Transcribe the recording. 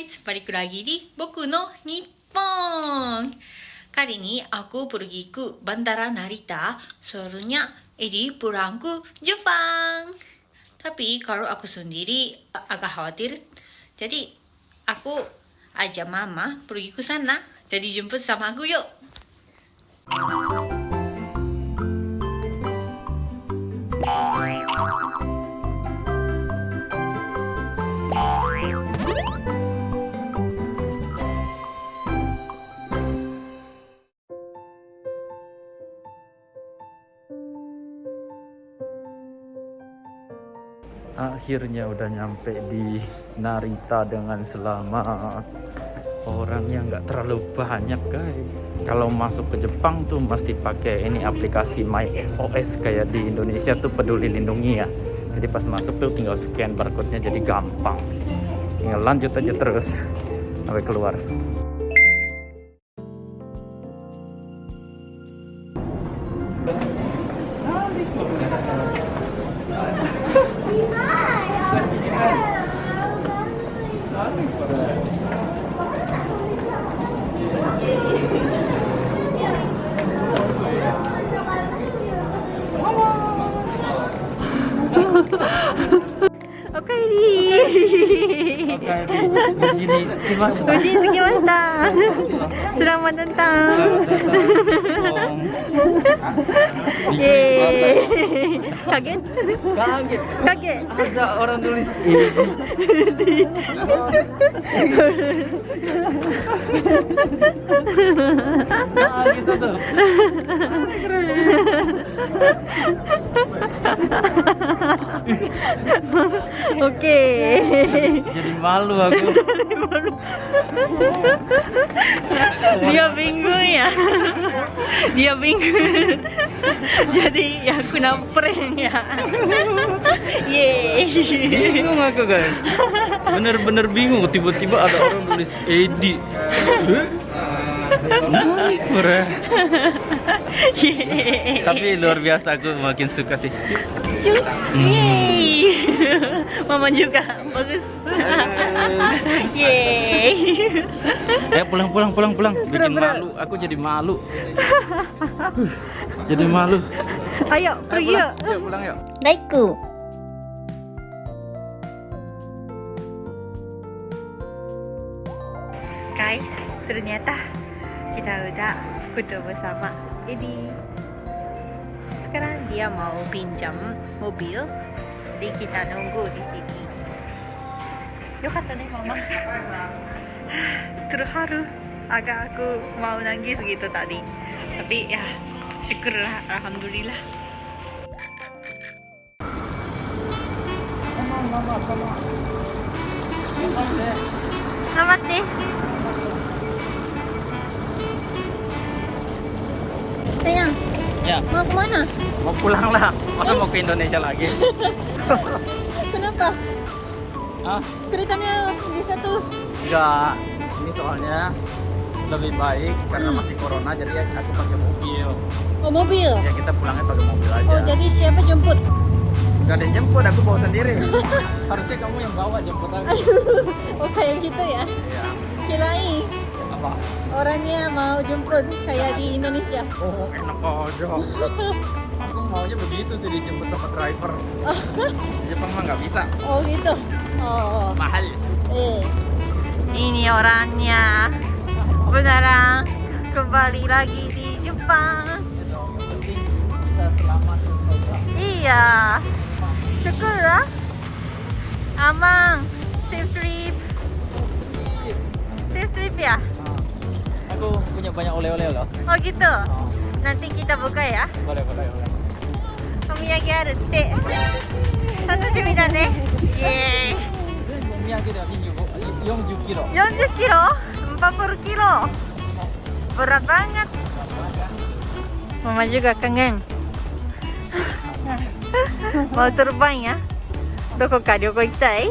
guys! Balik lagi di Boku no Nippon! Kali ini aku pergi ke Bandara Narita, soalnya ini pulang ke Jepang. Tapi kalau aku sendiri agak khawatir, jadi aku ajak mama pergi ke sana. Jadi jemput sama aku yuk! Akhirnya udah nyampe di Narita dengan selamat. Orangnya nggak terlalu banyak guys. Kalau masuk ke Jepang tuh mesti pakai ini aplikasi My SOS kayak di Indonesia tuh peduli lindungi ya. Jadi pas masuk tuh tinggal scan barcode-nya jadi gampang. Tinggal lanjut aja terus sampai keluar Selamat datang. Yeay. Kaget? kaget Kaget. ada orang tulis nah gitu tuh Oke. jadi malu aku Dia bingung ya. Dia bingung. Jadi ya kena prank ya. Yeay. bingung aku guys bener-bener bingung tiba-tiba ada orang tulis Edi Murah. Tapi luar biasa aku makin suka sih Cuk. Yeay. Mama juga bagus. Yeay. eh pulang pulang pulang pulang bikin malu aku jadi malu jadi malu Ayo Ayo pergi yuk. yuk pulang yuk Laiku. Guys, ternyata kita udah ketemu sama Edi. Sekarang dia mau pinjam mobil, jadi kita nunggu di sini. Yokatta nih mama. Terharu. Agak aku mau nangis gitu tadi. Tapi ya, syukurlah, alhamdulillah. Selamat deh. Ya mau ke mana? mau pulang lah masa mau ke Indonesia lagi Kenapa? Hah? Keretanya di satu. enggak ini soalnya lebih baik karena masih corona jadi ya aku pakai mobil Oh mobil. ya kita pulangnya pakai mobil aja Oh jadi siapa jemput? Gak ada yang jemput aku bawa sendiri harusnya kamu yang bawa jemput aku Oh kayak gitu ya? iya Kirain apa orangnya mau jemput kayak di Indonesia. oh enak aja aku maunya begitu sih dijemput sama driver di Jepang mah nggak bisa Oh gitu. Oh. mahal Eh. Ini orangnya beneran kembali lagi di Jepang. Iya. Syukurlah. Amang. punya banyak oleh-oleh loh Oh gitu. Nanti kita buka ya. boleh boleh boleh お土産あるって楽しみだねイエーイお土産では25 40キロ40 kilo 40 kilo berat banget mama juga kangen mau terbang ya どこか旅行行きたい